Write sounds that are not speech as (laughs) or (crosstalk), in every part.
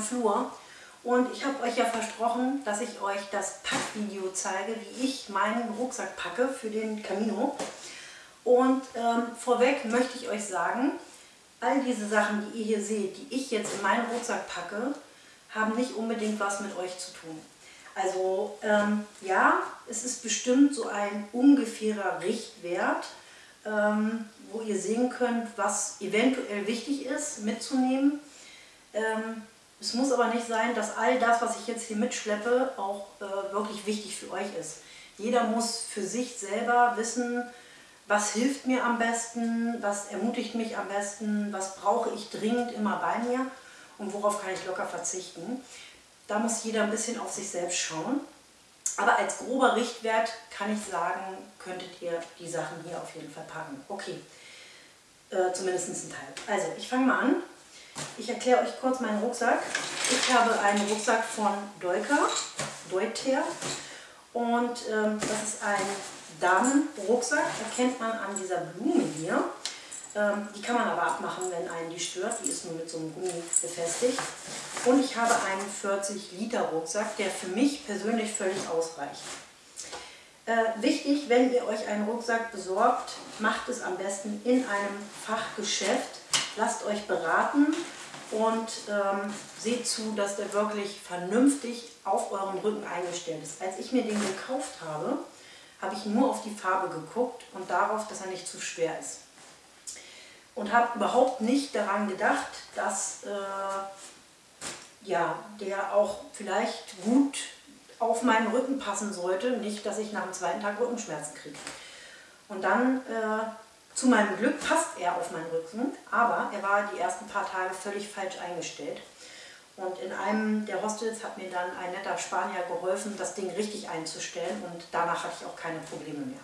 Flur. Und ich habe euch ja versprochen, dass ich euch das Packvideo zeige, wie ich meinen Rucksack packe für den Camino. Und ähm, vorweg möchte ich euch sagen, all diese Sachen, die ihr hier seht, die ich jetzt in meinen Rucksack packe, haben nicht unbedingt was mit euch zu tun. Also ähm, ja, es ist bestimmt so ein ungefährer Richtwert, ähm, wo ihr sehen könnt, was eventuell wichtig ist mitzunehmen. Ähm, es muss aber nicht sein, dass all das, was ich jetzt hier mitschleppe, auch äh, wirklich wichtig für euch ist. Jeder muss für sich selber wissen, was hilft mir am besten, was ermutigt mich am besten, was brauche ich dringend immer bei mir und worauf kann ich locker verzichten. Da muss jeder ein bisschen auf sich selbst schauen. Aber als grober Richtwert kann ich sagen, könntet ihr die Sachen hier auf jeden Fall packen. Okay, äh, zumindest ein Teil. Also, ich fange mal an. Ich erkläre euch kurz meinen Rucksack. Ich habe einen Rucksack von Deuter, Deuter und ähm, das ist ein Damenrucksack, erkennt man an dieser Blume hier. Ähm, die kann man aber abmachen, wenn einen die stört. Die ist nur mit so einem Gummi befestigt. Und ich habe einen 40 Liter Rucksack, der für mich persönlich völlig ausreicht. Äh, wichtig, wenn ihr euch einen Rucksack besorgt, macht es am besten in einem Fachgeschäft. Lasst euch beraten und ähm, seht zu, dass der wirklich vernünftig auf euren Rücken eingestellt ist. Als ich mir den gekauft habe, habe ich nur auf die Farbe geguckt und darauf, dass er nicht zu schwer ist und habe überhaupt nicht daran gedacht, dass äh, ja, der auch vielleicht gut auf meinen Rücken passen sollte, nicht, dass ich nach dem zweiten Tag Rückenschmerzen kriege. Und dann, äh, zu meinem Glück, passt er auf meinen Rücken, aber er war die ersten paar Tage völlig falsch eingestellt. Und in einem der Hostels hat mir dann ein netter Spanier geholfen, das Ding richtig einzustellen und danach hatte ich auch keine Probleme mehr.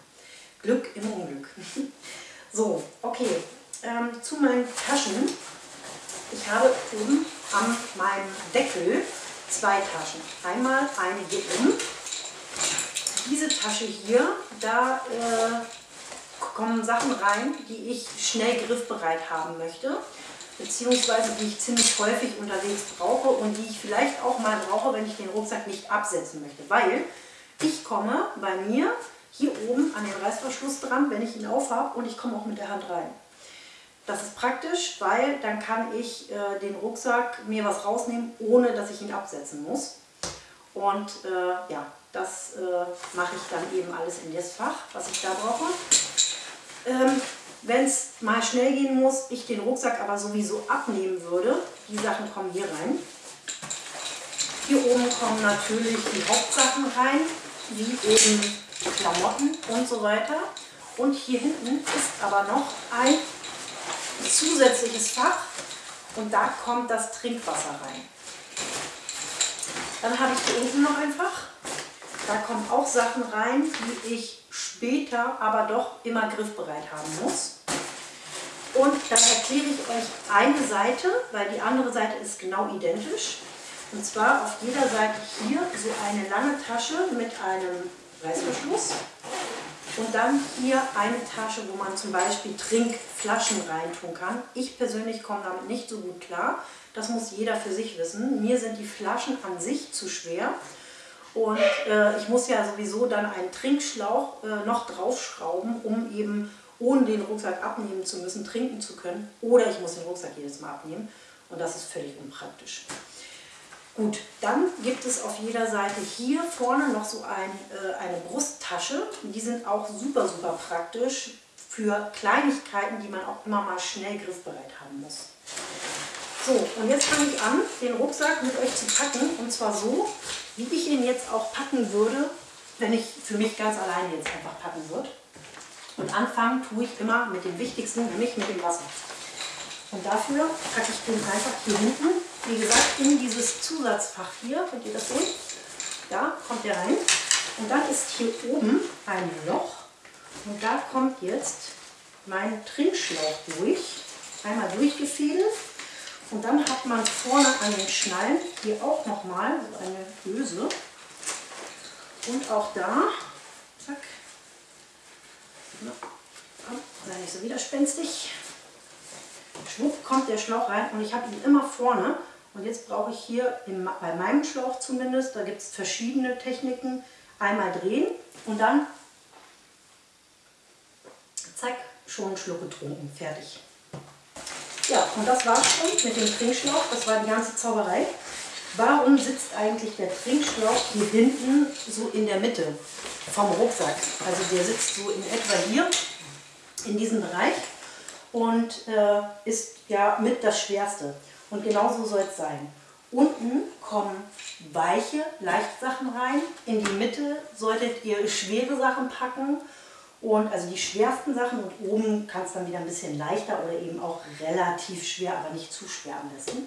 Glück im Unglück. (laughs) so, okay, ähm, zu meinen Taschen. Ich habe oben an meinem Deckel zwei Taschen. Einmal eine hier oben. Diese Tasche hier, da äh, kommen Sachen rein, die ich schnell griffbereit haben möchte beziehungsweise die ich ziemlich häufig unterwegs brauche und die ich vielleicht auch mal brauche, wenn ich den Rucksack nicht absetzen möchte. Weil ich komme bei mir hier oben an den Reißverschluss dran, wenn ich ihn aufhabe und ich komme auch mit der Hand rein. Das ist praktisch, weil dann kann ich äh, den Rucksack mir was rausnehmen, ohne dass ich ihn absetzen muss. Und äh, ja, das äh, mache ich dann eben alles in das Fach, was ich da brauche. Ähm, Wenn es mal schnell gehen muss, ich den Rucksack aber sowieso abnehmen würde, die Sachen kommen hier rein. Hier oben kommen natürlich die Hauptsachen rein, wie eben Klamotten und so weiter. Und hier hinten ist aber noch ein zusätzliches Fach und da kommt das Trinkwasser rein. Dann habe ich hier unten noch ein Fach. Da kommen auch Sachen rein, die ich später aber doch immer griffbereit haben muss. Und dann erkläre ich euch eine Seite, weil die andere Seite ist genau identisch. Und zwar auf jeder Seite hier so eine lange Tasche mit einem Reißverschluss. Und dann hier eine Tasche, wo man zum Beispiel Trinkflaschen reintun kann. Ich persönlich komme damit nicht so gut klar. Das muss jeder für sich wissen. Mir sind die Flaschen an sich zu schwer. Und äh, ich muss ja sowieso dann einen Trinkschlauch äh, noch draufschrauben, um eben ohne den Rucksack abnehmen zu müssen, trinken zu können. Oder ich muss den Rucksack jedes Mal abnehmen. Und das ist völlig unpraktisch. Gut, dann gibt es auf jeder Seite hier vorne noch so ein, äh, eine Brusttasche. Die sind auch super, super praktisch für Kleinigkeiten, die man auch immer mal schnell griffbereit haben muss. So, und jetzt fange ich an, den Rucksack mit euch zu packen. Und zwar so, wie ich ihn jetzt auch packen würde, wenn ich für mich ganz alleine jetzt einfach packen würde. Und anfangen tue ich immer mit dem Wichtigsten, nämlich mit dem Wasser. Und dafür packe ich den einfach hier hinten wie gesagt, in dieses Zusatzfach hier, könnt ihr das sehen? Da kommt der rein. Und dann ist hier oben ein Loch und da kommt jetzt mein Trinkschlauch durch. Einmal durchgefädelt und dann hat man vorne an den Schnallen hier auch nochmal so eine Öse. Und auch da, zack, sei nicht so widerspenstig, schwupp kommt der Schlauch rein und ich habe ihn immer vorne. Und jetzt brauche ich hier, in, bei meinem Schlauch zumindest, da gibt es verschiedene Techniken, einmal drehen und dann, zack, schon einen Schluck getrunken, fertig. Ja, und das war's schon mit dem Trinkschlauch, das war die ganze Zauberei. Warum sitzt eigentlich der Trinkschlauch hier hinten so in der Mitte vom Rucksack? Also der sitzt so in etwa hier, in diesem Bereich und äh, ist ja mit das Schwerste. Und genauso soll es sein. Unten kommen weiche Leichtsachen rein. In die Mitte solltet ihr schwere Sachen packen. Und also die schwersten Sachen und oben kann es dann wieder ein bisschen leichter oder eben auch relativ schwer, aber nicht zu schwer am besten.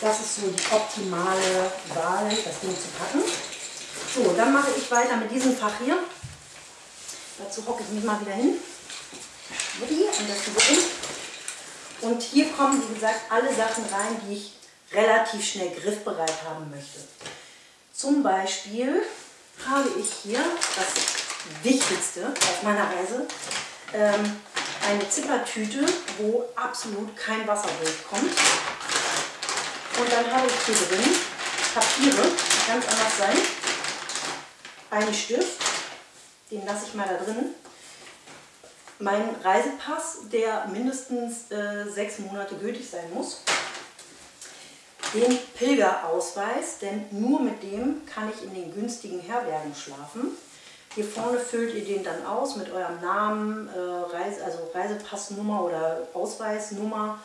Das ist so die optimale Wahl, das Ding zu packen. So, dann mache ich weiter mit diesem Fach hier. Dazu hocke ich mich mal wieder hin. Und das und hier kommen, wie gesagt, alle Sachen rein, die ich relativ schnell griffbereit haben möchte. Zum Beispiel habe ich hier das Wichtigste auf meiner Reise, ähm, eine Zippertüte, wo absolut kein Wasser durchkommt. Und dann habe ich hier drin Papiere, ganz anders sein. Einen Stift, den lasse ich mal da drin mein Reisepass, der mindestens äh, sechs Monate gültig sein muss. Den Pilgerausweis, denn nur mit dem kann ich in den günstigen Herbergen schlafen. Hier vorne füllt ihr den dann aus mit eurem Namen, äh, Reise, also Reisepassnummer oder Ausweisnummer.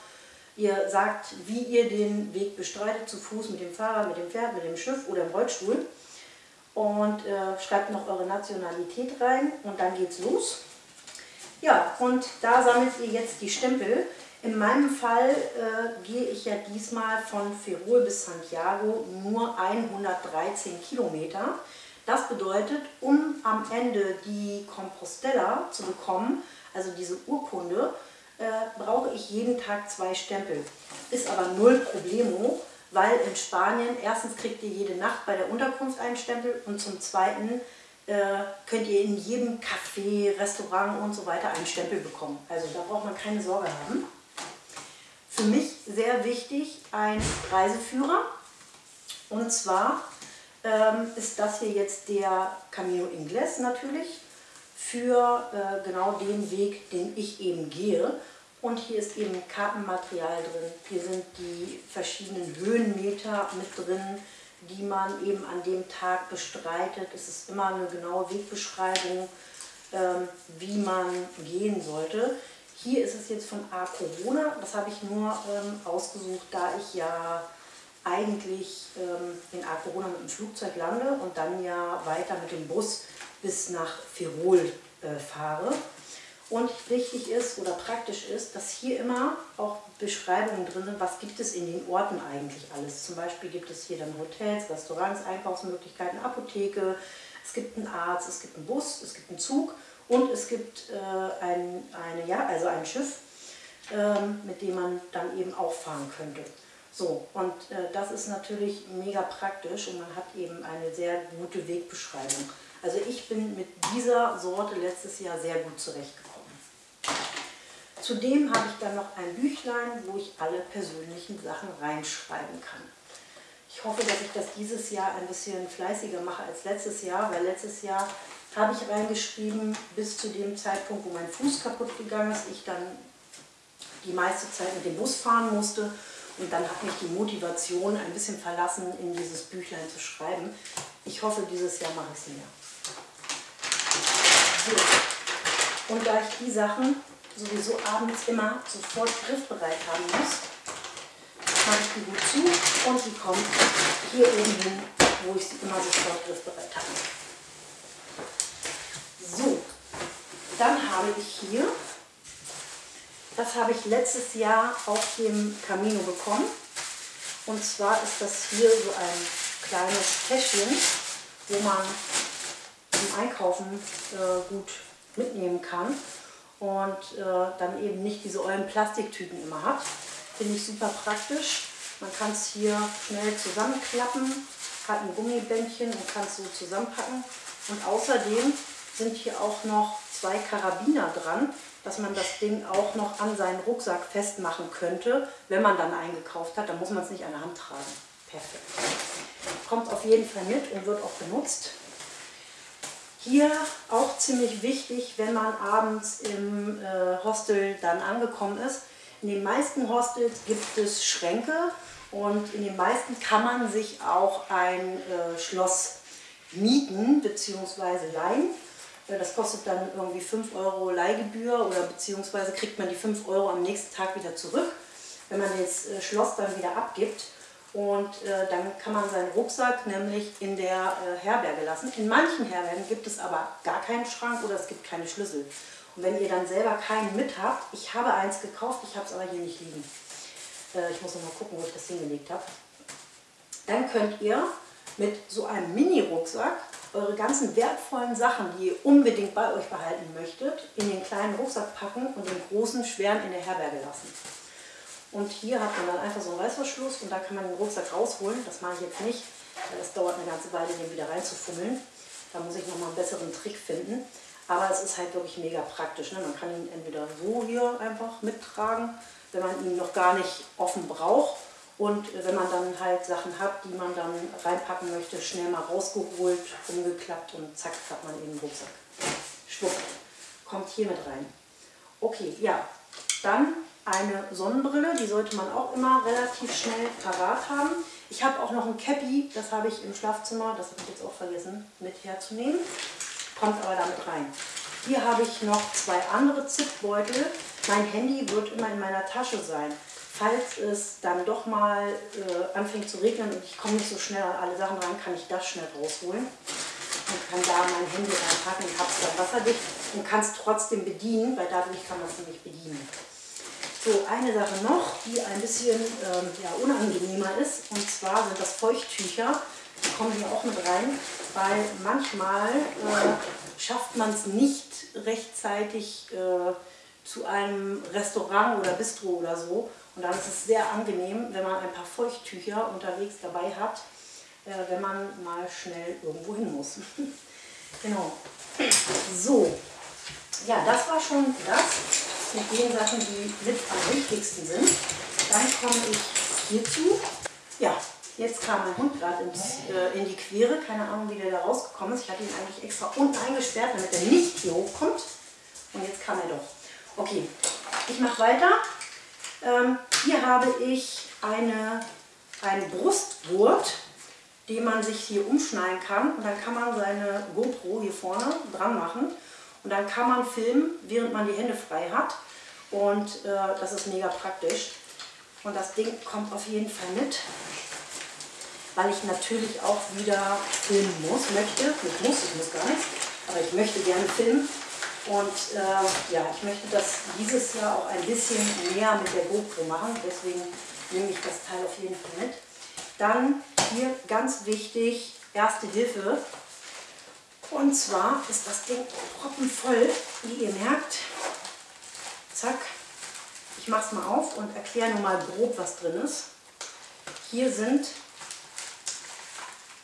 Ihr sagt, wie ihr den Weg bestreitet, zu Fuß, mit dem Fahrrad, mit dem Pferd, mit dem Schiff oder im Rollstuhl. Und äh, schreibt noch eure Nationalität rein und dann geht's los. Ja, und da sammelt ihr jetzt die Stempel. In meinem Fall äh, gehe ich ja diesmal von Ferrol bis Santiago nur 113 Kilometer. Das bedeutet, um am Ende die Compostella zu bekommen, also diese Urkunde, äh, brauche ich jeden Tag zwei Stempel. Ist aber null Problemo, weil in Spanien erstens kriegt ihr jede Nacht bei der Unterkunft einen Stempel und zum Zweiten äh, könnt ihr in jedem Café, Restaurant und so weiter einen Stempel bekommen. Also da braucht man keine Sorge haben. Für mich sehr wichtig ein Reiseführer. Und zwar ähm, ist das hier jetzt der Camino Ingles natürlich für äh, genau den Weg, den ich eben gehe. Und hier ist eben Kartenmaterial drin. Hier sind die verschiedenen Höhenmeter mit drin die man eben an dem Tag bestreitet. Es ist immer eine genaue Wegbeschreibung, ähm, wie man gehen sollte. Hier ist es jetzt von A Corona, das habe ich nur ähm, ausgesucht, da ich ja eigentlich ähm, in A Corona mit dem Flugzeug lande und dann ja weiter mit dem Bus bis nach Firol äh, fahre. Und wichtig ist oder praktisch ist, dass hier immer auch Beschreibungen drin sind, was gibt es in den Orten eigentlich alles. Zum Beispiel gibt es hier dann Hotels, Restaurants, Einkaufsmöglichkeiten, Apotheke, es gibt einen Arzt, es gibt einen Bus, es gibt einen Zug und es gibt äh, ein, eine, ja, also ein Schiff, ähm, mit dem man dann eben auch fahren könnte. So, und äh, das ist natürlich mega praktisch und man hat eben eine sehr gute Wegbeschreibung. Also ich bin mit dieser Sorte letztes Jahr sehr gut zurechtgekommen. Zudem habe ich dann noch ein Büchlein, wo ich alle persönlichen Sachen reinschreiben kann. Ich hoffe, dass ich das dieses Jahr ein bisschen fleißiger mache als letztes Jahr, weil letztes Jahr habe ich reingeschrieben, bis zu dem Zeitpunkt, wo mein Fuß kaputt gegangen ist, ich dann die meiste Zeit mit dem Bus fahren musste und dann hat mich die Motivation ein bisschen verlassen, in dieses Büchlein zu schreiben. Ich hoffe, dieses Jahr mache ich es mehr. So. Und da ich die Sachen sowieso abends immer sofort griffbereit haben muss, mache ich die gut zu und sie kommt hier oben hin, wo ich sie immer sofort griffbereit habe. So, dann habe ich hier, das habe ich letztes Jahr auf dem Camino bekommen. Und zwar ist das hier so ein kleines Täschchen, wo man zum Einkaufen äh, gut mitnehmen kann und äh, dann eben nicht diese ollen Plastiktüten immer hat. Finde ich super praktisch. Man kann es hier schnell zusammenklappen, hat ein Gummibändchen und kann es so zusammenpacken. Und außerdem sind hier auch noch zwei Karabiner dran, dass man das Ding auch noch an seinen Rucksack festmachen könnte, wenn man dann eingekauft hat. Dann muss man es nicht an der Hand tragen. Perfekt. Kommt auf jeden Fall mit und wird auch benutzt. Hier auch ziemlich wichtig, wenn man abends im äh, Hostel dann angekommen ist. In den meisten Hostels gibt es Schränke und in den meisten kann man sich auch ein äh, Schloss mieten bzw. leihen. Das kostet dann irgendwie 5 Euro Leihgebühr oder beziehungsweise kriegt man die 5 Euro am nächsten Tag wieder zurück, wenn man das äh, Schloss dann wieder abgibt. Und äh, dann kann man seinen Rucksack nämlich in der äh, Herberge lassen. In manchen Herbergen gibt es aber gar keinen Schrank oder es gibt keine Schlüssel. Und wenn ihr dann selber keinen mit habt, ich habe eins gekauft, ich habe es aber hier nicht liegen. Äh, ich muss noch mal gucken, wo ich das hingelegt habe. Dann könnt ihr mit so einem Mini-Rucksack eure ganzen wertvollen Sachen, die ihr unbedingt bei euch behalten möchtet, in den kleinen Rucksack packen und den großen, schweren in der Herberge lassen. Und hier hat man dann einfach so einen Reißverschluss und da kann man den Rucksack rausholen. Das mache ich jetzt nicht, weil das dauert eine ganze Weile, den wieder reinzufummeln. Da muss ich nochmal einen besseren Trick finden. Aber es ist halt wirklich mega praktisch. Ne? Man kann ihn entweder so hier einfach mittragen, wenn man ihn noch gar nicht offen braucht. Und wenn man dann halt Sachen hat, die man dann reinpacken möchte, schnell mal rausgeholt, umgeklappt und zack, hat man eben den Rucksack. Schwupp, kommt hier mit rein. Okay, ja, dann eine Sonnenbrille, die sollte man auch immer relativ schnell parat haben. Ich habe auch noch ein Cappy, das habe ich im Schlafzimmer, das habe ich jetzt auch vergessen, mit herzunehmen. Kommt aber damit rein. Hier habe ich noch zwei andere Zipbeutel. Mein Handy wird immer in meiner Tasche sein falls es dann doch mal äh, anfängt zu regnen und ich komme nicht so schnell an alle Sachen ran, kann ich das schnell rausholen und kann da mein Handy reinpacken, habe es dann wasserdicht und kann es trotzdem bedienen, weil dadurch kann man es nämlich bedienen. So, eine Sache noch, die ein bisschen ähm, ja, unangenehmer ist, und zwar sind das Feuchttücher. Die kommen hier auch mit rein, weil manchmal äh, schafft man es nicht rechtzeitig äh, zu einem Restaurant oder Bistro oder so und dann ist es sehr angenehm, wenn man ein paar Feuchttücher unterwegs dabei hat, äh, wenn man mal schnell irgendwo hin muss. (laughs) genau. So, ja, das war schon das mit den Sachen, die mit am wichtigsten sind. Dann komme ich hierzu. Ja, jetzt kam mein Hund gerade äh, in die Quere. Keine Ahnung, wie der da rausgekommen ist. Ich hatte ihn eigentlich extra unten eingesperrt, damit er nicht hier hochkommt. Und jetzt kam er doch. Okay, ich mache weiter. Ähm, hier habe ich eine, einen Brustgurt, den man sich hier umschneiden kann. Und dann kann man seine GoPro hier vorne dran machen. Und dann kann man filmen, während man die Hände frei hat. Und äh, das ist mega praktisch. Und das Ding kommt auf jeden Fall mit, weil ich natürlich auch wieder filmen muss, möchte. Ich muss, ich muss gar nichts, aber ich möchte gerne filmen. Und äh, ja, ich möchte das dieses Jahr auch ein bisschen mehr mit der GoPro machen, deswegen nehme ich das Teil auf jeden Fall mit. Dann hier ganz wichtig, Erste Hilfe. Und zwar ist das Ding proppenvoll, wie ihr merkt. Zack. Ich mache es mal auf und erkläre nur mal grob, was drin ist. Hier sind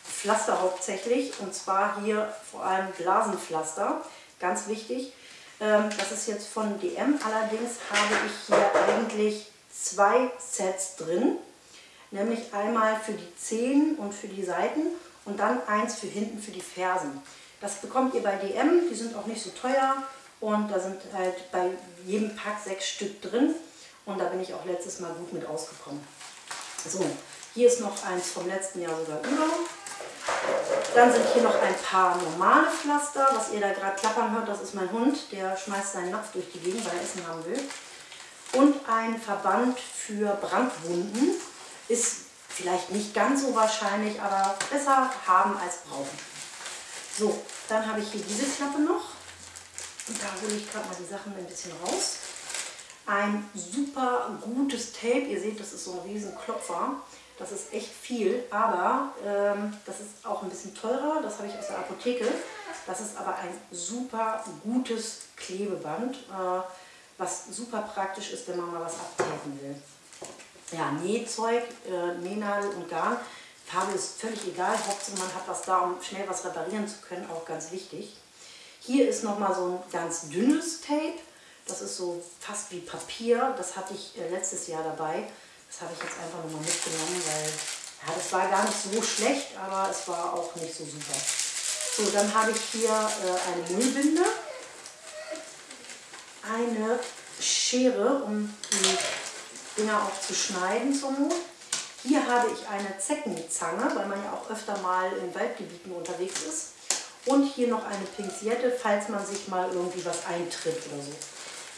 Pflaster hauptsächlich und zwar hier vor allem Blasenpflaster ganz wichtig. Ähm, das ist jetzt von DM, allerdings habe ich hier eigentlich zwei Sets drin. Nämlich einmal für die Zehen und für die Seiten und dann eins für hinten für die Fersen. Das bekommt ihr bei DM, die sind auch nicht so teuer und da sind halt bei jedem Pack sechs Stück drin und da bin ich auch letztes Mal gut mit ausgekommen. So, hier ist noch eins vom letzten Jahr sogar über. Dann sind hier noch ein paar normale Pflaster. Was ihr da gerade klappern hört, das ist mein Hund. Der schmeißt seinen Napf durch die Gegend, weil er Essen haben will. Und ein Verband für Brandwunden. Ist vielleicht nicht ganz so wahrscheinlich, aber besser haben als brauchen. So, dann habe ich hier diese Klappe noch. Und da hole ich gerade mal die Sachen ein bisschen raus. Ein super gutes Tape. Ihr seht, das ist so ein riesen Klopfer. Das ist echt viel, aber ähm, das ist auch ein bisschen teurer. Das habe ich aus der Apotheke. Das ist aber ein super gutes Klebeband, äh, was super praktisch ist, wenn man mal was abtapen will. Ja, Nähzeug, äh, Nähnadel und Garn. Farbe ist völlig egal, Hauptsache man hat was da, um schnell was reparieren zu können, auch ganz wichtig. Hier ist nochmal so ein ganz dünnes Tape. Das ist so fast wie Papier. Das hatte ich äh, letztes Jahr dabei. Das habe ich jetzt einfach nochmal mitgenommen, weil ja, das war gar nicht so schlecht, aber es war auch nicht so super. So, dann habe ich hier äh, eine Müllbinde, eine Schere, um die Dinger auch zu schneiden zur Not. Hier habe ich eine Zeckenzange, weil man ja auch öfter mal in Waldgebieten unterwegs ist. Und hier noch eine Pinzette, falls man sich mal irgendwie was eintritt oder so.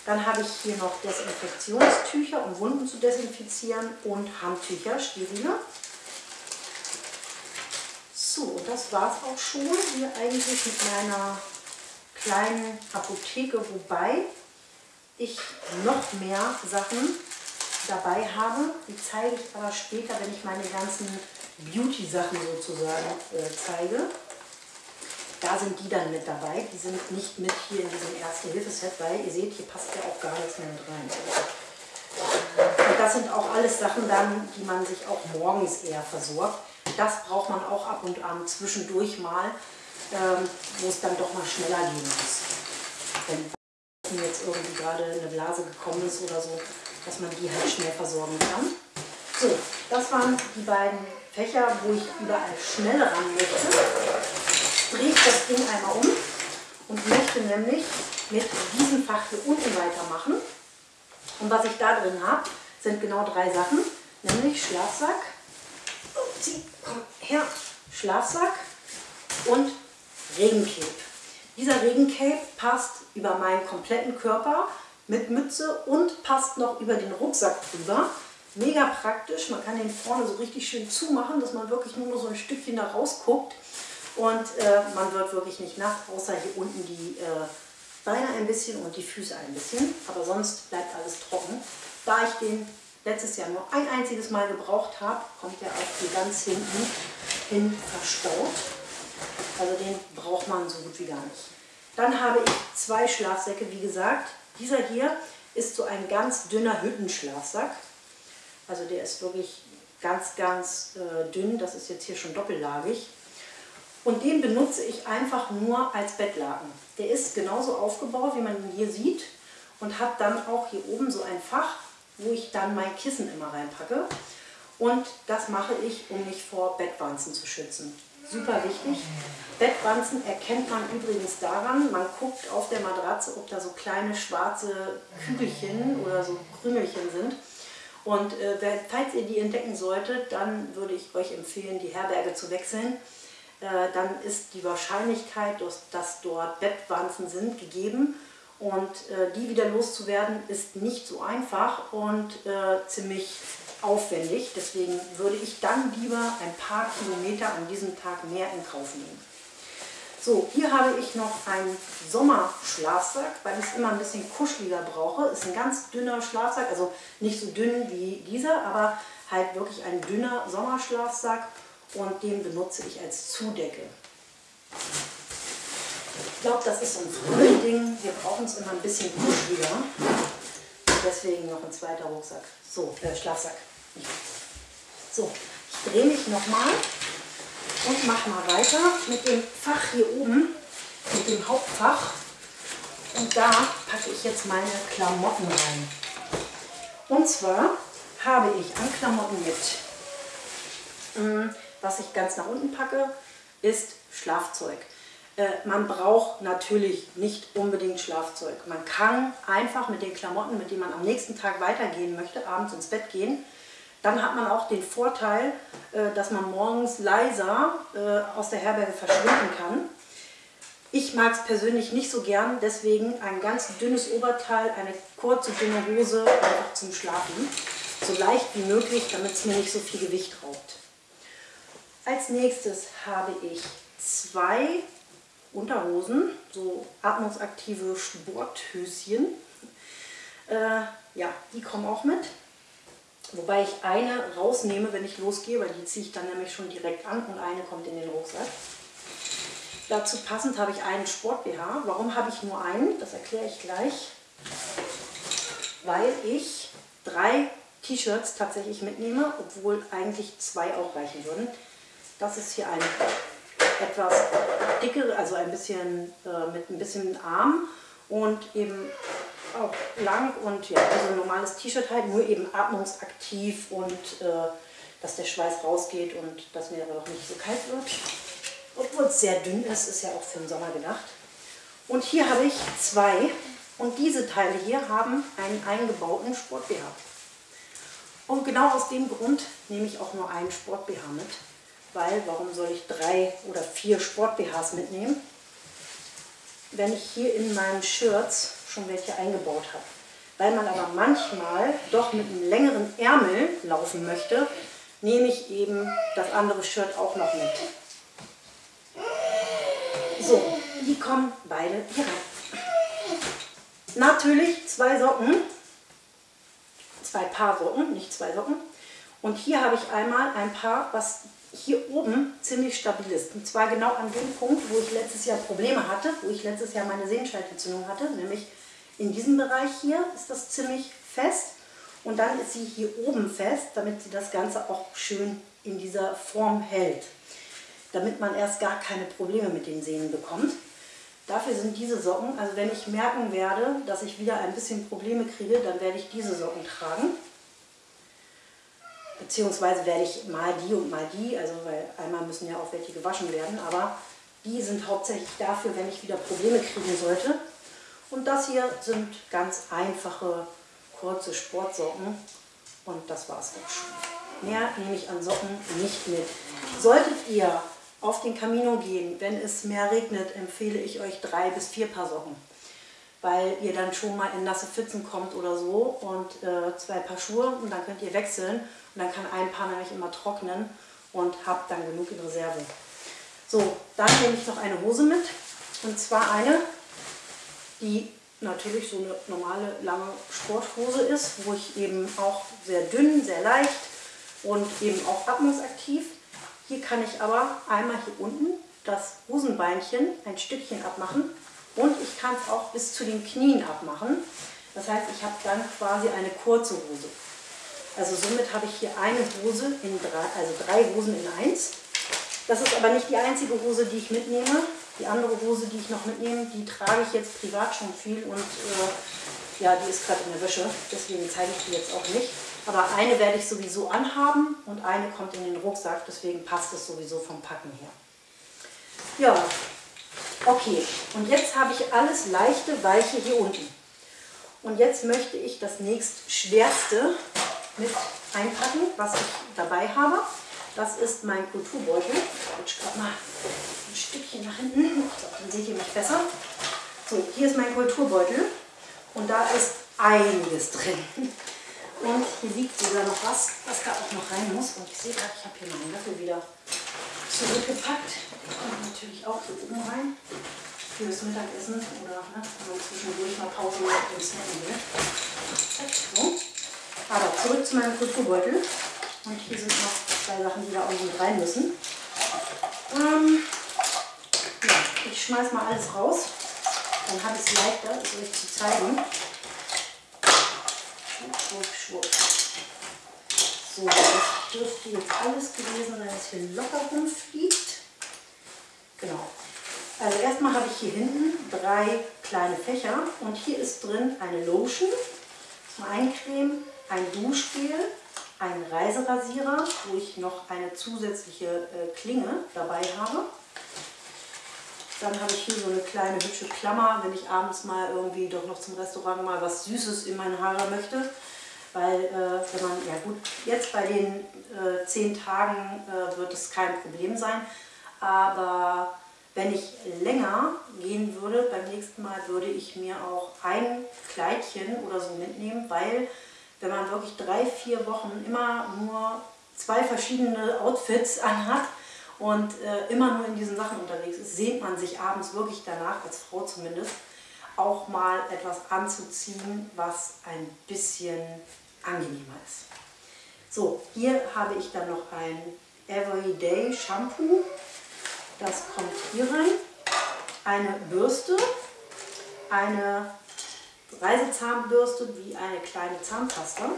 Dann habe ich hier noch Desinfektionstücher, um Wunden zu desinfizieren und Handtücher, sterile. So, das war es auch schon hier eigentlich mit meiner kleinen Apotheke, wobei ich noch mehr Sachen dabei habe. Die zeige ich aber später, wenn ich meine ganzen Beauty-Sachen sozusagen äh, zeige. Da sind die dann mit dabei. Die sind nicht mit hier in diesem Erste-Hilfe-Set, weil ihr seht, hier passt ja auch gar nichts mehr mit rein. Und das sind auch alles Sachen dann, die man sich auch morgens eher versorgt. Das braucht man auch ab und an zwischendurch mal, ähm, wo es dann doch mal schneller gehen muss. Wenn jetzt irgendwie gerade eine Blase gekommen ist oder so, dass man die halt schnell versorgen kann. So, das waren die beiden Fächer, wo ich überall schnell ran möchte drehe ich das Ding einmal um und möchte nämlich mit diesem Fach hier unten weitermachen. Und was ich da drin habe, sind genau drei Sachen, nämlich Schlafsack, komm her, Schlafsack und Regencape. Dieser Regencape passt über meinen kompletten Körper mit Mütze und passt noch über den Rucksack drüber. Mega praktisch, man kann den vorne so richtig schön zumachen, dass man wirklich nur noch so ein Stückchen da rausguckt. Und äh, man wird wirklich nicht nass, außer hier unten die äh, Beine ein bisschen und die Füße ein bisschen. Aber sonst bleibt alles trocken. Da ich den letztes Jahr nur ein einziges Mal gebraucht habe, kommt der auch hier ganz hinten hin verstaut. Also den braucht man so gut wie gar nicht. Dann habe ich zwei Schlafsäcke, wie gesagt. Dieser hier ist so ein ganz dünner Hüttenschlafsack. Also der ist wirklich ganz, ganz äh, dünn. Das ist jetzt hier schon doppellagig. Und den benutze ich einfach nur als Bettlaken. Der ist genauso aufgebaut, wie man ihn hier sieht und hat dann auch hier oben so ein Fach, wo ich dann mein Kissen immer reinpacke. Und das mache ich, um mich vor Bettwanzen zu schützen. Super wichtig. Bettwanzen erkennt man übrigens daran, man guckt auf der Matratze, ob da so kleine schwarze Kügelchen oder so Krümelchen sind. Und äh, falls ihr die entdecken solltet, dann würde ich euch empfehlen, die Herberge zu wechseln dann ist die Wahrscheinlichkeit, dass dort Bettwanzen sind, gegeben. Und äh, die wieder loszuwerden ist nicht so einfach und äh, ziemlich aufwendig. Deswegen würde ich dann lieber ein paar Kilometer an diesem Tag mehr in Kauf nehmen. So, hier habe ich noch einen Sommerschlafsack, weil ich es immer ein bisschen kuscheliger brauche. Ist ein ganz dünner Schlafsack, also nicht so dünn wie dieser, aber halt wirklich ein dünner Sommerschlafsack und den benutze ich als Zudecke. Ich glaube, das ist so ein Frühling. Wir brauchen es immer ein bisschen kuscheliger. Deswegen noch ein zweiter Rucksack. So, äh, Schlafsack. So, ich drehe mich nochmal und mache mal weiter mit dem Fach hier oben, mit dem Hauptfach. Und da packe ich jetzt meine Klamotten rein. Und zwar habe ich an Klamotten mit hm, was ich ganz nach unten packe, ist Schlafzeug. Äh, man braucht natürlich nicht unbedingt Schlafzeug. Man kann einfach mit den Klamotten, mit denen man am nächsten Tag weitergehen möchte, abends ins Bett gehen. Dann hat man auch den Vorteil, äh, dass man morgens leiser äh, aus der Herberge verschwinden kann. Ich mag es persönlich nicht so gern, deswegen ein ganz dünnes Oberteil, eine kurze, dünne Hose einfach zum Schlafen. So leicht wie möglich, damit es mir nicht so viel Gewicht raubt. Als nächstes habe ich zwei Unterhosen, so atmungsaktive Sporthöschen. Äh, ja, die kommen auch mit. Wobei ich eine rausnehme, wenn ich losgehe, weil die ziehe ich dann nämlich schon direkt an und eine kommt in den Rucksack. Dazu passend habe ich einen Sport-BH. Warum habe ich nur einen? Das erkläre ich gleich. Weil ich drei T-Shirts tatsächlich mitnehme, obwohl eigentlich zwei auch reichen würden. Das ist hier ein etwas dickere, also ein bisschen äh, mit ein bisschen Arm und eben auch lang und ja, also ein normales T-Shirt halt, nur eben atmungsaktiv und äh, dass der Schweiß rausgeht und dass mir aber auch nicht so kalt wird. Obwohl es sehr dünn ist, ist ja auch für den Sommer gedacht. Und hier habe ich zwei und diese Teile hier haben einen eingebauten Sport-BH. Und genau aus dem Grund nehme ich auch nur einen Sport-BH mit, weil warum soll ich drei oder vier Sport-BHs mitnehmen, wenn ich hier in meinen Shirts schon welche eingebaut habe. Weil man aber manchmal doch mit einem längeren Ärmel laufen möchte, nehme ich eben das andere Shirt auch noch mit. So, die kommen beide hier rein. Natürlich zwei Socken, zwei Paar Socken, nicht zwei Socken. Und hier habe ich einmal ein Paar, was hier oben ziemlich stabil ist. Und zwar genau an dem Punkt, wo ich letztes Jahr Probleme hatte, wo ich letztes Jahr meine Sehenscheidenentzündung hatte, nämlich in diesem Bereich hier ist das ziemlich fest. Und dann ist sie hier oben fest, damit sie das Ganze auch schön in dieser Form hält. Damit man erst gar keine Probleme mit den Sehnen bekommt. Dafür sind diese Socken, also wenn ich merken werde, dass ich wieder ein bisschen Probleme kriege, dann werde ich diese Socken tragen. Beziehungsweise werde ich mal die und mal die, also weil einmal müssen ja auch welche gewaschen werden, aber die sind hauptsächlich dafür, wenn ich wieder Probleme kriegen sollte. Und das hier sind ganz einfache, kurze Sportsocken und das war es auch schon. Mehr nehme ich an Socken nicht mit. Solltet ihr auf den Camino gehen. Wenn es mehr regnet, empfehle ich euch drei bis vier Paar Socken, weil ihr dann schon mal in nasse Pfützen kommt oder so und äh, zwei Paar Schuhe und dann könnt ihr wechseln und dann kann ein Paar nämlich immer trocknen und habt dann genug in Reserve. So, dann nehme ich noch eine Hose mit und zwar eine, die natürlich so eine normale lange Sporthose ist, wo ich eben auch sehr dünn, sehr leicht und eben auch atmungsaktiv hier kann ich aber einmal hier unten das Hosenbeinchen ein Stückchen abmachen und ich kann es auch bis zu den Knien abmachen. Das heißt, ich habe dann quasi eine kurze Hose. Also somit habe ich hier eine Hose in drei, also drei Hosen in eins. Das ist aber nicht die einzige Hose, die ich mitnehme. Die andere Hose, die ich noch mitnehme, die trage ich jetzt privat schon viel und äh, ja, die ist gerade in der Wäsche. Deswegen zeige ich die jetzt auch nicht. Aber eine werde ich sowieso anhaben und eine kommt in den Rucksack, deswegen passt es sowieso vom Packen her. Ja, okay. Und jetzt habe ich alles leichte, weiche hier unten. Und jetzt möchte ich das nächst Schwerste mit einpacken, was ich dabei habe. Das ist mein Kulturbeutel. Ich rutsche gerade mal ein Stückchen nach hinten, dann seht ihr mich besser. So, hier ist mein Kulturbeutel und da ist einiges drin. Und hier liegt sogar noch was, was da auch noch rein muss. Und ich sehe gerade, ich habe hier meinen Löffel wieder zurückgepackt. Kommt natürlich auch hier oben rein. Fürs Mittagessen oder ne, man zwischendurch mal Pause macht und snacken will. So. Aber zurück zu meinem Kulturbeutel. Und hier sind noch zwei Sachen, die da unten rein müssen. Ähm, ja, ich schmeiß mal alles raus. Dann habe ich es leichter, es euch zu zeigen. Schwupp, schwupp. So, das dürfte jetzt alles gewesen sein, was hier locker rumfliegt. Genau. Also erstmal habe ich hier hinten drei kleine Fächer und hier ist drin eine Lotion zum Eincremen, ein Duschgel, ein Reiserasierer, wo ich noch eine zusätzliche äh, Klinge dabei habe. Dann habe ich hier so eine kleine hübsche Klammer, wenn ich abends mal irgendwie doch noch zum Restaurant mal was Süßes in meine Haare möchte. Weil, äh, wenn man, ja gut, jetzt bei den äh, zehn Tagen äh, wird es kein Problem sein. Aber wenn ich länger gehen würde, beim nächsten Mal würde ich mir auch ein Kleidchen oder so mitnehmen, weil wenn man wirklich drei, vier Wochen immer nur zwei verschiedene Outfits anhat, und äh, immer nur in diesen Sachen unterwegs ist, sehnt man sich abends wirklich danach, als Frau zumindest, auch mal etwas anzuziehen, was ein bisschen angenehmer ist. So, hier habe ich dann noch ein Everyday Shampoo. Das kommt hier rein. Eine Bürste, eine Reisezahnbürste wie eine kleine Zahnpasta.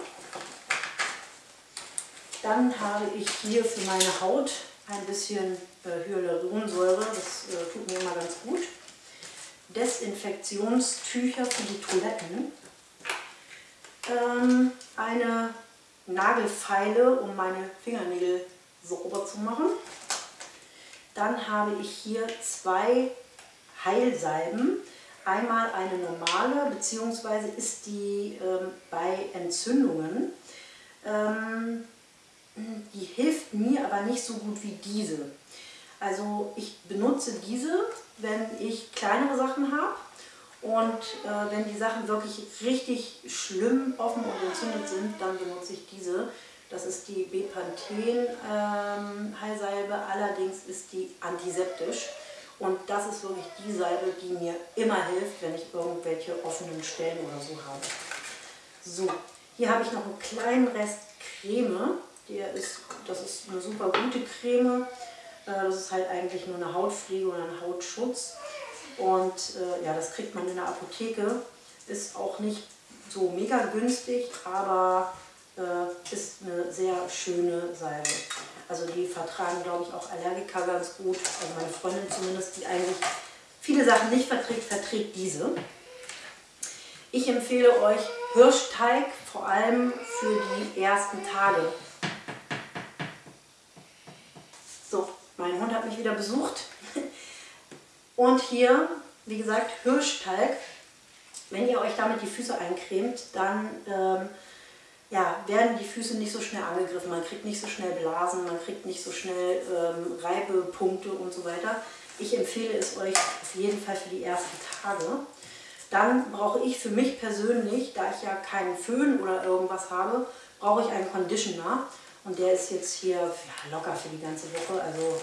Dann habe ich hier für meine Haut ein bisschen äh, Hyaluronsäure, das äh, tut mir immer ganz gut. Desinfektionstücher für die Toiletten. Ähm, eine Nagelfeile, um meine Fingernägel sauber zu machen. Dann habe ich hier zwei Heilsalben. Einmal eine normale, beziehungsweise ist die ähm, bei Entzündungen. Ähm, die hilft mir aber nicht so gut wie diese. Also ich benutze diese, wenn ich kleinere Sachen habe und äh, wenn die Sachen wirklich richtig schlimm offen und entzündet sind, dann benutze ich diese. Das ist die Bepanthen ähm, allerdings ist die antiseptisch. Und das ist wirklich die Salbe, die mir immer hilft, wenn ich irgendwelche offenen Stellen oder so habe. So, hier habe ich noch einen kleinen Rest Creme. Der ist, das ist eine super gute Creme. Äh, das ist halt eigentlich nur eine Hautpflege oder ein Hautschutz. Und äh, ja, das kriegt man in der Apotheke. Ist auch nicht so mega günstig, aber äh, ist eine sehr schöne Salbe. Also die vertragen, glaube ich, auch Allergiker ganz gut. Also meine Freundin zumindest, die eigentlich viele Sachen nicht verträgt, verträgt diese. Ich empfehle euch Hirschteig, vor allem für die ersten Tage. So, mein Hund hat mich wieder besucht. Und hier, wie gesagt, Hirschteig. Wenn ihr euch damit die Füße eincremt, dann ähm, ja, werden die Füße nicht so schnell angegriffen. Man kriegt nicht so schnell Blasen, man kriegt nicht so schnell ähm, Reibepunkte und so weiter. Ich empfehle es euch auf jeden Fall für die ersten Tage. Dann brauche ich für mich persönlich, da ich ja keinen Föhn oder irgendwas habe, brauche ich einen Conditioner. Und der ist jetzt hier ja, locker für die ganze Woche. Also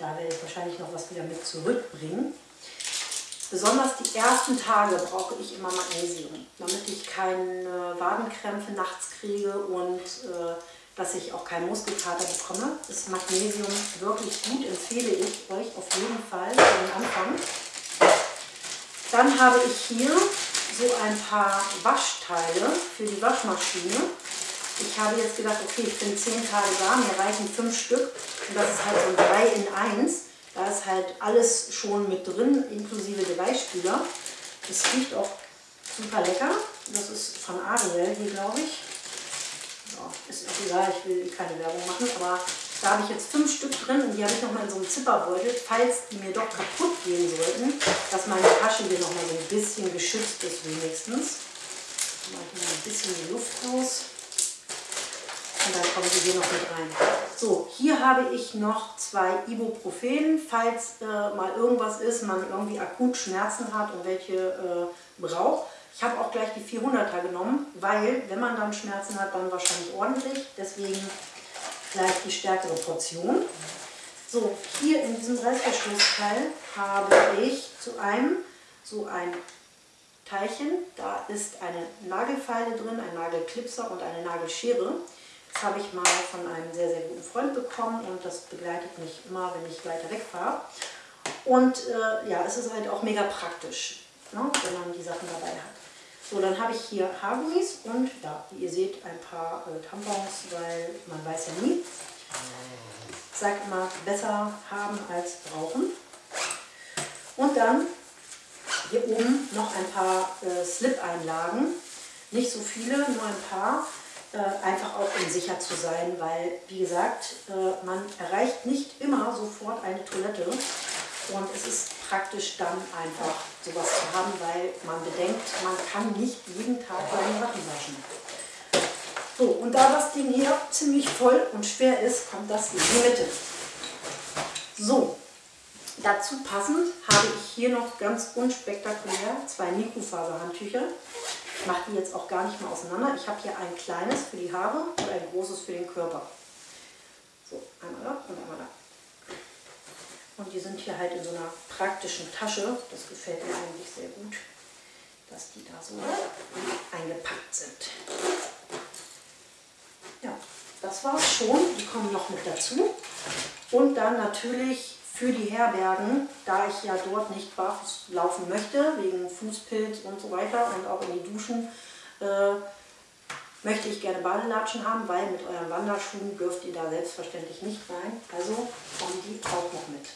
da werde ich wahrscheinlich noch was wieder mit zurückbringen. Besonders die ersten Tage brauche ich immer Magnesium, damit ich keine Wadenkrämpfe nachts kriege und äh, dass ich auch keinen Muskelkater bekomme. Ist Magnesium wirklich gut, empfehle ich euch auf jeden Fall für Anfang. Dann habe ich hier so ein paar Waschteile für die Waschmaschine. Ich habe jetzt gedacht, okay, ich bin 10 Tage da, mir reichen 5 Stück und das ist halt so ein 3 in 1. Da ist halt alles schon mit drin, inklusive der Weichspüler. Das riecht auch super lecker. Das ist von Ariel hier, glaube ich. Ja, ist auch egal, ich will keine Werbung machen, aber da habe ich jetzt fünf Stück drin und die habe ich nochmal in so einem Zipperbeutel, falls die mir doch kaputt gehen sollten, dass meine Tasche hier nochmal so ein bisschen geschützt ist wenigstens. Ich mache hier ein bisschen die Luft raus. Und dann kommen sie hier noch mit rein. So, hier habe ich noch zwei Ibuprofen, falls äh, mal irgendwas ist, man irgendwie akut Schmerzen hat und welche äh, braucht. Ich habe auch gleich die 400er genommen, weil wenn man dann Schmerzen hat, dann wahrscheinlich ordentlich. Deswegen gleich die stärkere Portion. So, hier in diesem Reißverschlussteil habe ich zu einem so ein Teilchen. Da ist eine Nagelfeile drin, ein Nagelklipser und eine Nagelschere. Das habe ich mal von einem sehr, sehr guten Freund bekommen und das begleitet mich immer, wenn ich weiter wegfahre. Und äh, ja, es ist halt auch mega praktisch, ne, wenn man die Sachen dabei hat. So, dann habe ich hier Haargummis und ja, wie ihr seht, ein paar äh, Tampons, weil man weiß ja nie. Ich sage immer, besser haben als brauchen. Und dann hier oben noch ein paar äh, Slip-Einlagen. Nicht so viele, nur ein paar. Äh, einfach auch um sicher zu sein, weil, wie gesagt, äh, man erreicht nicht immer sofort eine Toilette. Und es ist praktisch dann einfach sowas zu haben, weil man bedenkt, man kann nicht jeden Tag seine Sachen waschen. So, und da das Ding hier ziemlich voll und schwer ist, kommt das in die Mitte. So, dazu passend habe ich hier noch ganz unspektakulär zwei Mikrofaserhandtücher. Ich mache die jetzt auch gar nicht mehr auseinander. Ich habe hier ein kleines für die Haare und ein großes für den Körper. So, einmal da und einmal da. Und die sind hier halt in so einer praktischen Tasche. Das gefällt mir eigentlich sehr gut, dass die da so eingepackt sind. Ja, das war es schon. Die kommen noch mit dazu. Und dann natürlich für die Herbergen, da ich ja dort nicht barfuß laufen möchte, wegen Fußpilz und so weiter und auch in die Duschen, äh, möchte ich gerne Badelatschen haben, weil mit euren Wanderschuhen dürft ihr da selbstverständlich nicht rein. Also kommen die auch noch mit.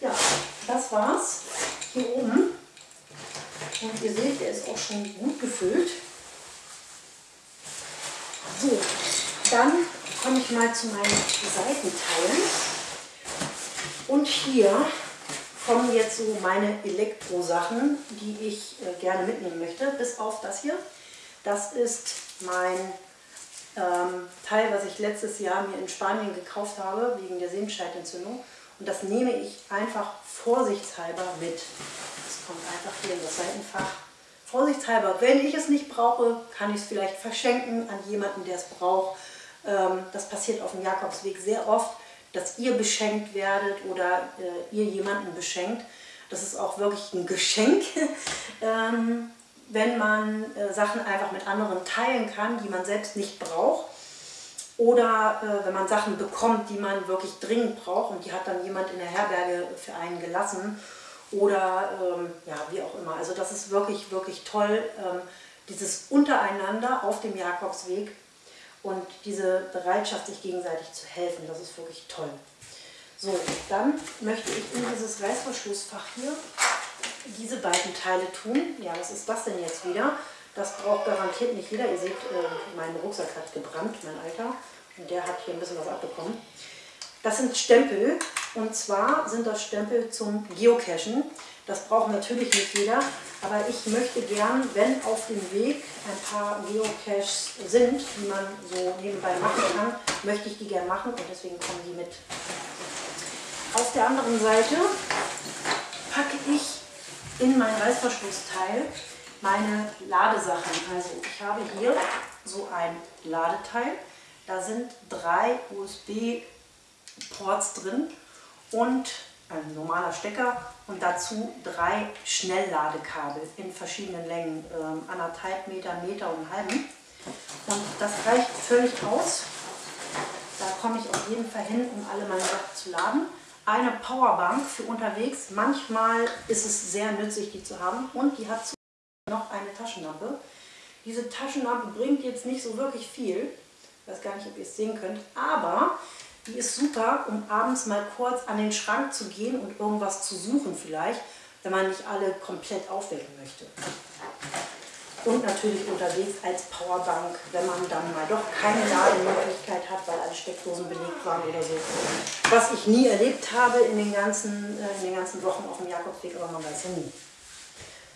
Ja, das war's. Hier oben. Und ihr seht, der ist auch schon gut gefüllt. So, dann komme ich mal zu meinen Seitenteilen. Und hier kommen jetzt so meine Elektrosachen, die ich äh, gerne mitnehmen möchte, bis auf das hier. Das ist mein ähm, Teil, was ich letztes Jahr mir in Spanien gekauft habe, wegen der Sehenscheidentzündung. Und das nehme ich einfach vorsichtshalber mit. Das kommt einfach hier in das Seitenfach. Vorsichtshalber, wenn ich es nicht brauche, kann ich es vielleicht verschenken an jemanden, der es braucht. Ähm, das passiert auf dem Jakobsweg sehr oft, dass ihr beschenkt werdet oder äh, ihr jemanden beschenkt. Das ist auch wirklich ein Geschenk. (laughs) ähm, wenn man äh, Sachen einfach mit anderen teilen kann, die man selbst nicht braucht. Oder äh, wenn man Sachen bekommt, die man wirklich dringend braucht und die hat dann jemand in der Herberge für einen gelassen. Oder ähm, ja, wie auch immer. Also das ist wirklich, wirklich toll, ähm, dieses Untereinander auf dem Jakobsweg und diese Bereitschaft, sich gegenseitig zu helfen. Das ist wirklich toll. So, dann möchte ich in dieses Reißverschlussfach hier diese beiden Teile tun. Ja, was ist das denn jetzt wieder? Das braucht garantiert nicht jeder. Ihr seht, äh, mein Rucksack hat gebrannt, mein Alter. Und der hat hier ein bisschen was abbekommen. Das sind Stempel. Und zwar sind das Stempel zum Geocachen. Das braucht natürlich nicht jeder. Aber ich möchte gern, wenn auf dem Weg ein paar Geocaches sind, die man so nebenbei machen kann, möchte ich die gern machen und deswegen kommen die mit. Auf der anderen Seite packe ich in mein Reißverschlussteil meine Ladesachen. Also ich habe hier so ein Ladeteil. Da sind drei USB-Ports drin und ein normaler Stecker und dazu drei Schnellladekabel in verschiedenen Längen, ähm, anderthalb Meter, Meter und halben. Und das reicht völlig aus. Da komme ich auf jeden Fall hin, um alle meine Sachen zu laden eine Powerbank für unterwegs. Manchmal ist es sehr nützlich, die zu haben. Und die hat noch eine Taschenlampe. Diese Taschenlampe bringt jetzt nicht so wirklich viel. Ich weiß gar nicht, ob ihr es sehen könnt. Aber die ist super, um abends mal kurz an den Schrank zu gehen und irgendwas zu suchen vielleicht, wenn man nicht alle komplett aufwecken möchte und natürlich unterwegs als Powerbank, wenn man dann mal doch keine Lademöglichkeit hat, weil alle Steckdosen belegt waren oder so. Was ich nie erlebt habe in den ganzen, äh, in den ganzen Wochen auf dem Jakobsweg, aber man weiß ja nie.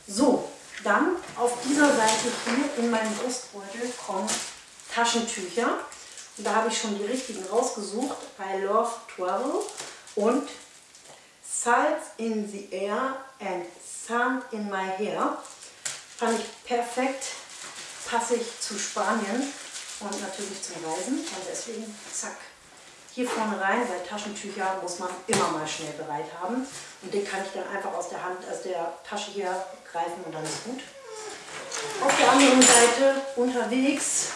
So, dann auf dieser Seite hier in meinem Brustbeutel kommen Taschentücher. Und da habe ich schon die richtigen rausgesucht. I love travel und Salt in the air and sand in my hair. Fand ich perfekt, passe ich zu Spanien und natürlich zum Reisen. Und deswegen, zack, hier vorne rein, weil Taschentücher muss man immer mal schnell bereit haben. Und den kann ich dann einfach aus der Hand, aus der Tasche hier greifen und dann ist gut. Auf der anderen Seite unterwegs,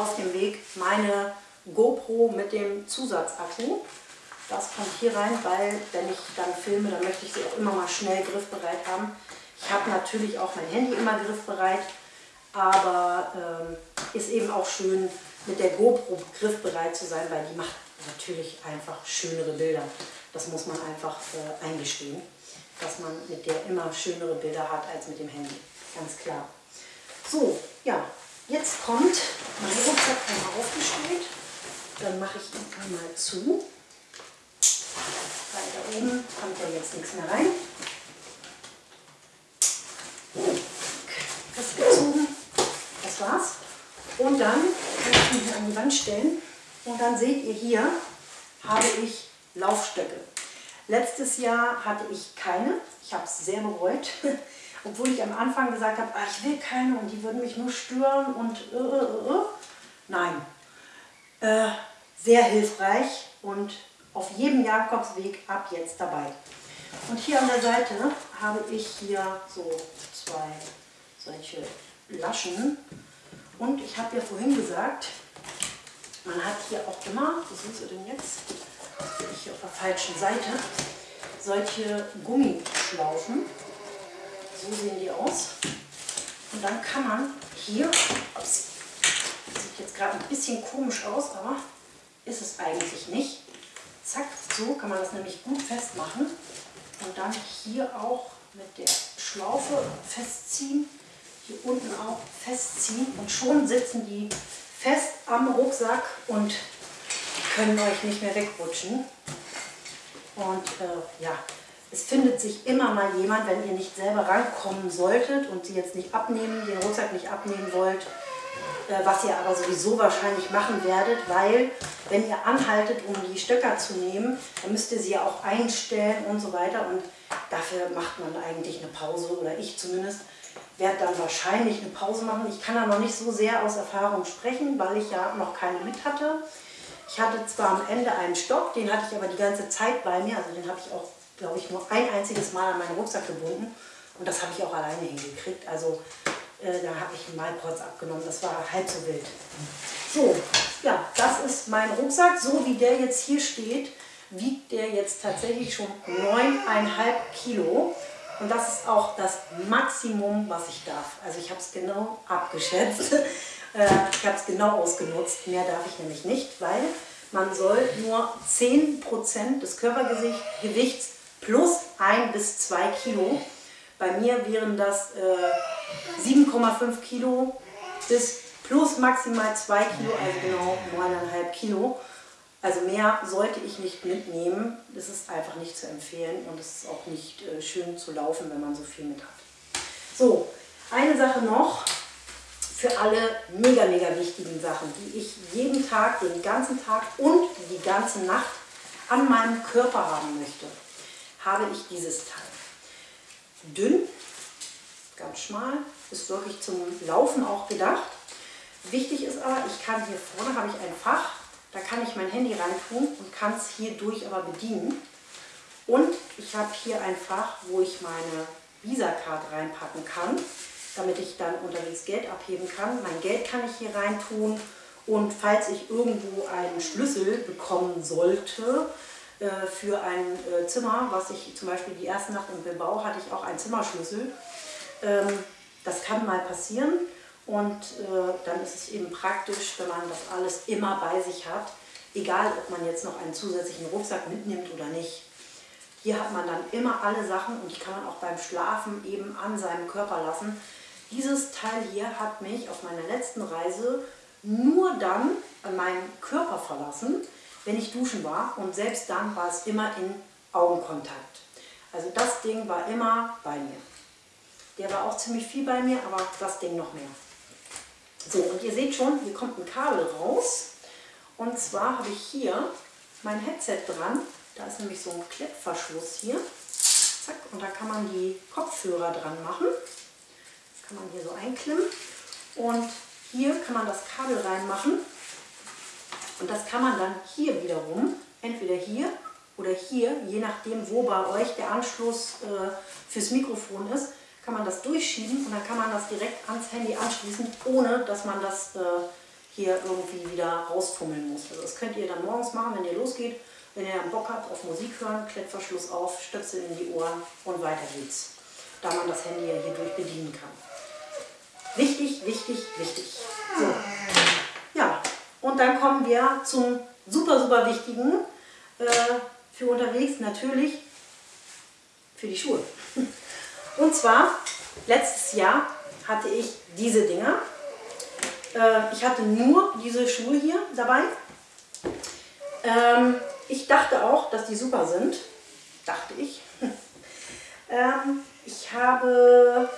auf dem Weg, meine GoPro mit dem Zusatzakku. Das kommt hier rein, weil wenn ich dann filme, dann möchte ich sie auch immer mal schnell griffbereit haben. Ich habe natürlich auch mein Handy immer griffbereit, aber ähm, ist eben auch schön mit der GoPro griffbereit zu sein, weil die macht natürlich einfach schönere Bilder. Das muss man einfach äh, eingestehen, dass man mit der immer schönere Bilder hat als mit dem Handy. Ganz klar. So, ja, jetzt kommt mein Rucksack einmal aufgestellt. Dann mache ich ihn einmal zu. Weil da oben kommt ja jetzt nichts mehr rein. festgezogen. Das war's. Und dann kann ich ihn hier an die Wand stellen. Und dann seht ihr hier, habe ich Laufstöcke. Letztes Jahr hatte ich keine. Ich habe es sehr bereut. (laughs) Obwohl ich am Anfang gesagt habe, ah, ich will keine und die würden mich nur stören und äh, äh, äh. äh. Nein. Äh, sehr hilfreich und auf jedem Jakobsweg ab jetzt dabei. Und hier an der Seite habe ich hier so zwei solche Laschen. Und ich habe ja vorhin gesagt, man hat hier auch immer, wo sind sie denn jetzt? Bin ich hier auf der falschen Seite, solche Gummischlaufen. So sehen die aus. Und dann kann man hier ups, sieht jetzt gerade ein bisschen komisch aus, aber ist es eigentlich nicht. Zack, so kann man das nämlich gut festmachen. Und dann hier auch mit der Schlaufe festziehen. Hier unten auch festziehen. Und schon sitzen die fest am Rucksack und können euch nicht mehr wegrutschen. Und äh, ja, es findet sich immer mal jemand, wenn ihr nicht selber rankommen solltet und sie jetzt nicht abnehmen, den Rucksack nicht abnehmen wollt, äh, was ihr aber sowieso wahrscheinlich machen werdet, weil wenn ihr anhaltet, um die Stöcker zu nehmen, dann müsst ihr sie ja auch einstellen und so weiter und dafür macht man eigentlich eine Pause oder ich zumindest werde dann wahrscheinlich eine Pause machen. Ich kann da noch nicht so sehr aus Erfahrung sprechen, weil ich ja noch keine mit hatte. Ich hatte zwar am Ende einen Stock, den hatte ich aber die ganze Zeit bei mir, also den habe ich auch, glaube ich, nur ein einziges Mal an meinen Rucksack gebunden und das habe ich auch alleine hingekriegt. Also äh, da habe ich einen Malprotz abgenommen, das war halb so wild. So, ja, das ist mein Rucksack, so wie der jetzt hier steht, wiegt der jetzt tatsächlich schon 9,5 Kilo. Und das ist auch das Maximum, was ich darf. Also ich habe es genau abgeschätzt. (laughs) Äh, ich habe es genau ausgenutzt. Mehr darf ich nämlich nicht, weil man soll nur 10% des Körpergewichts plus 1 bis 2 Kilo. Bei mir wären das äh, 7,5 Kilo bis plus maximal 2 Kilo, also genau 9,5 Kilo. Also mehr sollte ich nicht mitnehmen. Das ist einfach nicht zu empfehlen und es ist auch nicht äh, schön zu laufen, wenn man so viel mit hat. So, eine Sache noch für alle mega, mega wichtigen Sachen, die ich jeden Tag, den ganzen Tag und die ganze Nacht an meinem Körper haben möchte, habe ich dieses Teil. Dünn, ganz schmal, ist wirklich zum Laufen auch gedacht. Wichtig ist aber, ich kann hier vorne habe ich ein Fach, da kann ich mein Handy reintun und kann es hier durch aber bedienen. Und ich habe hier ein Fach, wo ich meine Visa-Card reinpacken kann, damit ich dann unterwegs Geld abheben kann. Mein Geld kann ich hier reintun und falls ich irgendwo einen Schlüssel bekommen sollte für ein äh, Zimmer, was ich zum Beispiel die erste Nacht im Bilbao hatte ich auch einen Zimmerschlüssel. Ähm, das kann mal passieren. Und äh, dann ist es eben praktisch, wenn man das alles immer bei sich hat, egal ob man jetzt noch einen zusätzlichen Rucksack mitnimmt oder nicht. Hier hat man dann immer alle Sachen und die kann man auch beim Schlafen eben an seinem Körper lassen. Dieses Teil hier hat mich auf meiner letzten Reise nur dann an meinen Körper verlassen, wenn ich duschen war und selbst dann war es immer in Augenkontakt. Also das Ding war immer bei mir. Der war auch ziemlich viel bei mir, aber das Ding noch mehr. So, und ihr seht schon, hier kommt ein Kabel raus. Und zwar habe ich hier mein Headset dran. Da ist nämlich so ein Klettverschluss hier. Zack, und da kann man die Kopfhörer dran machen. Das kann man hier so einklemmen. Und hier kann man das Kabel reinmachen. Und das kann man dann hier wiederum, entweder hier oder hier, je nachdem, wo bei euch der Anschluss äh, fürs Mikrofon ist, kann man das durchschieben und dann kann man das direkt ans Handy anschließen, ohne dass man das äh, hier irgendwie wieder rausfummeln muss. Also das könnt ihr dann morgens machen, wenn ihr losgeht. Wenn ihr dann Bock habt auf Musik hören, Klettverschluss auf, Stöpsel in die Ohren und weiter geht's. Da man das Handy ja hier durch bedienen kann. Wichtig, wichtig, wichtig. So. Und dann kommen wir zum super, super wichtigen äh, für unterwegs, natürlich für die Schuhe. Und zwar, letztes Jahr hatte ich diese Dinger. Äh, ich hatte nur diese Schuhe hier dabei. Ähm, ich dachte auch, dass die super sind. Dachte ich. (laughs) ähm, ich habe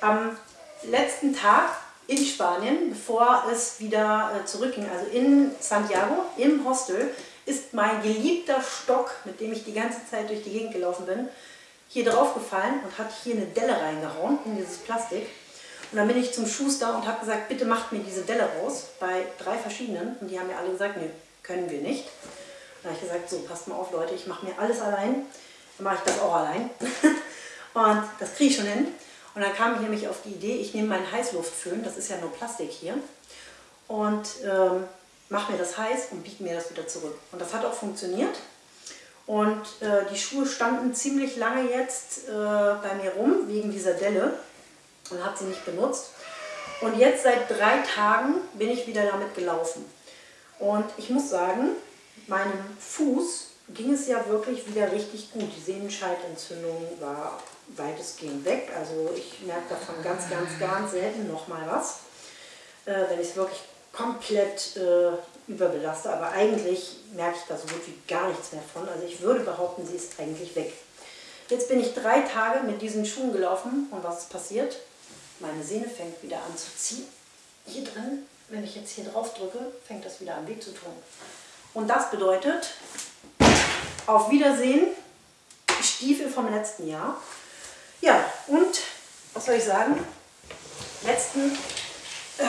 am letzten Tag in Spanien, bevor es wieder äh, zurückging, also in Santiago, im Hostel, ist mein geliebter Stock, mit dem ich die ganze Zeit durch die Gegend gelaufen bin, hier drauf gefallen und hat hier eine Delle reingehauen in dieses Plastik. Und dann bin ich zum Schuster und habe gesagt, bitte macht mir diese Delle raus, bei drei verschiedenen. Und die haben mir alle gesagt, nee, können wir nicht. Dann habe ich gesagt, so, passt mal auf Leute, ich mache mir alles allein. Dann mache ich das auch allein. (laughs) und das kriege ich schon hin. Und dann kam ich nämlich auf die Idee, ich nehme meinen Heißluftföhn, das ist ja nur Plastik hier, und ähm, mache mir das heiß und biege mir das wieder zurück. Und das hat auch funktioniert. Und äh, die Schuhe standen ziemlich lange jetzt äh, bei mir rum, wegen dieser Delle und habe sie nicht benutzt. Und jetzt seit drei Tagen bin ich wieder damit gelaufen. Und ich muss sagen, meinem Fuß ging es ja wirklich wieder richtig gut. Die Sehnenscheidentzündung war weitestgehend weg. Also ich merke davon ganz, ganz, ganz selten nochmal was, äh, wenn ich es wirklich komplett äh, überbelaste. Aber eigentlich merke ich da so gut wie gar nichts mehr von. Also ich würde behaupten, sie ist eigentlich weg. Jetzt bin ich drei Tage mit diesen Schuhen gelaufen und was ist passiert? Meine Sehne fängt wieder an zu ziehen. Hier drin, wenn ich jetzt hier drauf drücke, fängt das wieder an weh zu tun. Und das bedeutet, auf Wiedersehen, Stiefel vom letzten Jahr. Ja, und was soll ich sagen? Letzten, äh,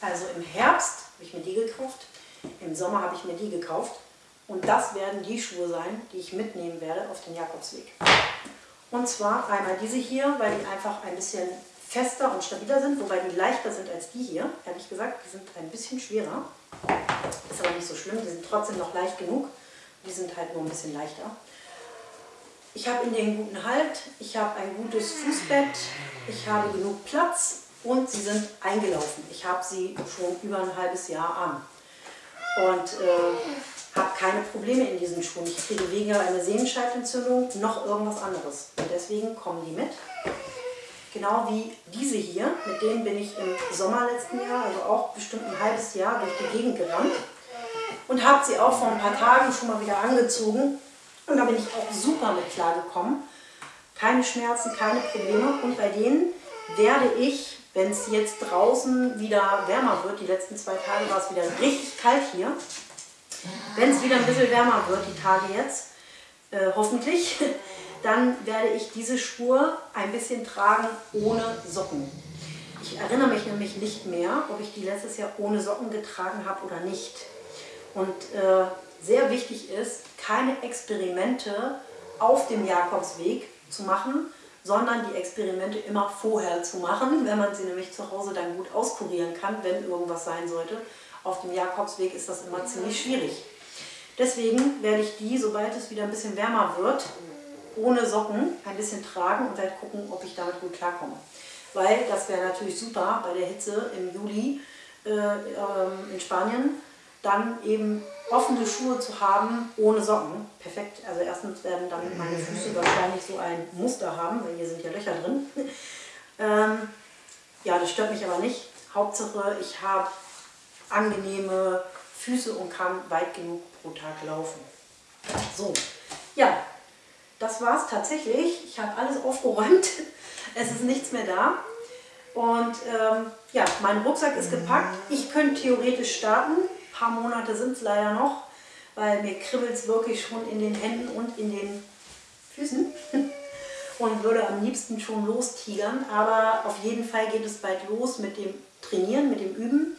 also im Herbst habe ich mir die gekauft, im Sommer habe ich mir die gekauft. Und das werden die Schuhe sein, die ich mitnehmen werde auf den Jakobsweg. Und zwar einmal diese hier, weil die einfach ein bisschen fester und stabiler sind, wobei die leichter sind als die hier. Ehrlich gesagt, die sind ein bisschen schwerer. Ist aber nicht so schlimm, die sind trotzdem noch leicht genug. Die sind halt nur ein bisschen leichter. Ich habe in denen guten Halt, ich habe ein gutes Fußbett, ich habe genug Platz und sie sind eingelaufen. Ich habe sie schon über ein halbes Jahr an und äh, habe keine Probleme in diesen Schuhen. Ich kriege weder eine Sehnenscheidentzündung noch irgendwas anderes. Und deswegen kommen die mit. Genau wie diese hier, mit denen bin ich im Sommer letzten Jahr, also auch bestimmt ein halbes Jahr durch die Gegend gerannt und habe sie auch vor ein paar Tagen schon mal wieder angezogen und da bin ich auch super mit klargekommen. Keine Schmerzen, keine Probleme und bei denen werde ich, wenn es jetzt draußen wieder wärmer wird, die letzten zwei Tage war es wieder richtig kalt hier, wenn es wieder ein bisschen wärmer wird, die Tage jetzt, äh, hoffentlich, (laughs) dann werde ich diese Schuhe ein bisschen tragen ohne Socken. Ich erinnere mich nämlich nicht mehr, ob ich die letztes Jahr ohne Socken getragen habe oder nicht. Und äh, sehr wichtig ist, keine Experimente auf dem Jakobsweg zu machen, sondern die Experimente immer vorher zu machen, wenn man sie nämlich zu Hause dann gut auskurieren kann, wenn irgendwas sein sollte. Auf dem Jakobsweg ist das immer ziemlich schwierig. Deswegen werde ich die, sobald es wieder ein bisschen wärmer wird, ohne Socken ein bisschen tragen und werde gucken, ob ich damit gut klarkomme. Weil das wäre natürlich super bei der Hitze im Juli äh, ähm, in Spanien, dann eben offene Schuhe zu haben ohne Socken. Perfekt. Also erstens werden dann meine Füße wahrscheinlich so ein Muster haben, weil hier sind ja Löcher drin. (laughs) ähm, ja, das stört mich aber nicht. Hauptsache, ich habe angenehme Füße und kann weit genug pro Tag laufen. So, ja, das war es tatsächlich. Ich habe alles aufgeräumt. (laughs) Es ist nichts mehr da. Und ähm, ja, mein Rucksack ist gepackt. Ich könnte theoretisch starten. Ein paar Monate sind es leider noch, weil mir kribbelt es wirklich schon in den Händen und in den Füßen. (laughs) und würde am liebsten schon lostigern. Aber auf jeden Fall geht es bald los mit dem Trainieren, mit dem Üben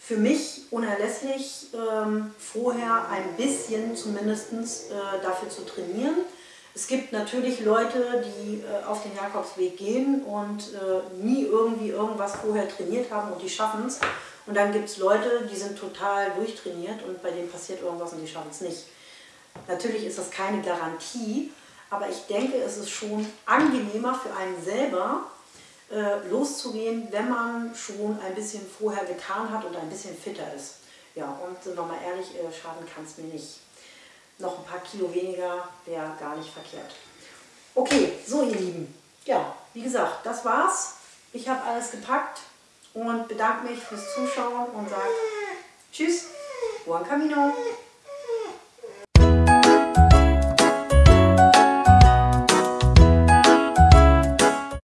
für mich unerlässlich, ähm, vorher ein bisschen zumindest äh, dafür zu trainieren. Es gibt natürlich Leute, die äh, auf den Jakobsweg gehen und äh, nie irgendwie irgendwas vorher trainiert haben und die schaffen es. Und dann gibt es Leute, die sind total durchtrainiert und bei denen passiert irgendwas und die schaffen es nicht. Natürlich ist das keine Garantie, aber ich denke, es ist schon angenehmer für einen selber, äh, loszugehen, wenn man schon ein bisschen vorher getan hat und ein bisschen fitter ist. Ja, und sind wir mal ehrlich, äh, schaden kann es mir nicht. Noch ein paar Kilo weniger wäre gar nicht verkehrt. Okay, so ihr Lieben. Ja, wie gesagt, das war's. Ich habe alles gepackt und bedanke mich fürs Zuschauen und sage Tschüss, buon camino.